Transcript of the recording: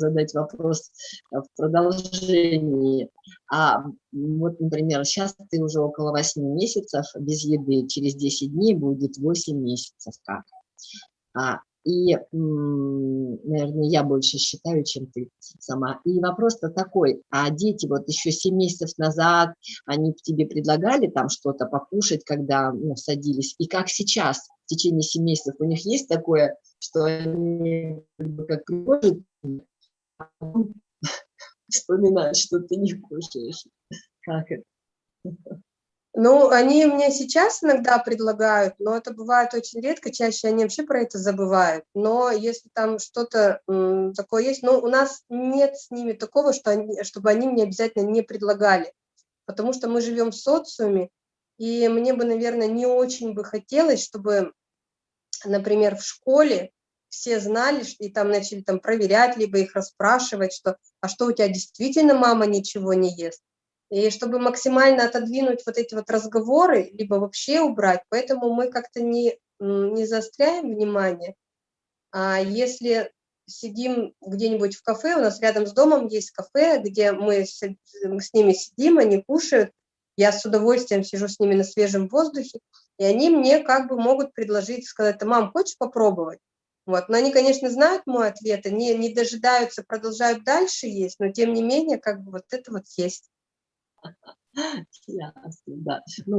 задать вопрос в продолжении. А вот, например, сейчас ты уже около 8 месяцев без еды, через 10 дней будет 8 месяцев как. А, и, наверное, я больше считаю, чем ты сама. И вопрос-то такой, а дети вот еще 7 месяцев назад, они тебе предлагали там что-то покушать, когда ну, садились, и как сейчас, в течение 7 месяцев, у них есть такое, что они как а вспоминают, что ты не кушаешь. Как это? Ну, они мне сейчас иногда предлагают, но это бывает очень редко, чаще они вообще про это забывают. Но если там что-то такое есть, ну, у нас нет с ними такого, что они, чтобы они мне обязательно не предлагали, потому что мы живем в социуме, и мне бы, наверное, не очень бы хотелось, чтобы, например, в школе все знали, и там начали там проверять, либо их расспрашивать, что, а что у тебя действительно мама ничего не ест? И чтобы максимально отодвинуть вот эти вот разговоры, либо вообще убрать, поэтому мы как-то не, не заостряем внимание. А если сидим где-нибудь в кафе, у нас рядом с домом есть кафе, где мы с, с ними сидим, они кушают, я с удовольствием сижу с ними на свежем воздухе, и они мне как бы могут предложить, сказать, мам, хочешь попробовать? Вот. Но они, конечно, знают мой ответ, они не дожидаются, продолжают дальше есть, но тем не менее, как бы вот это вот есть. Ясно, да. Ну,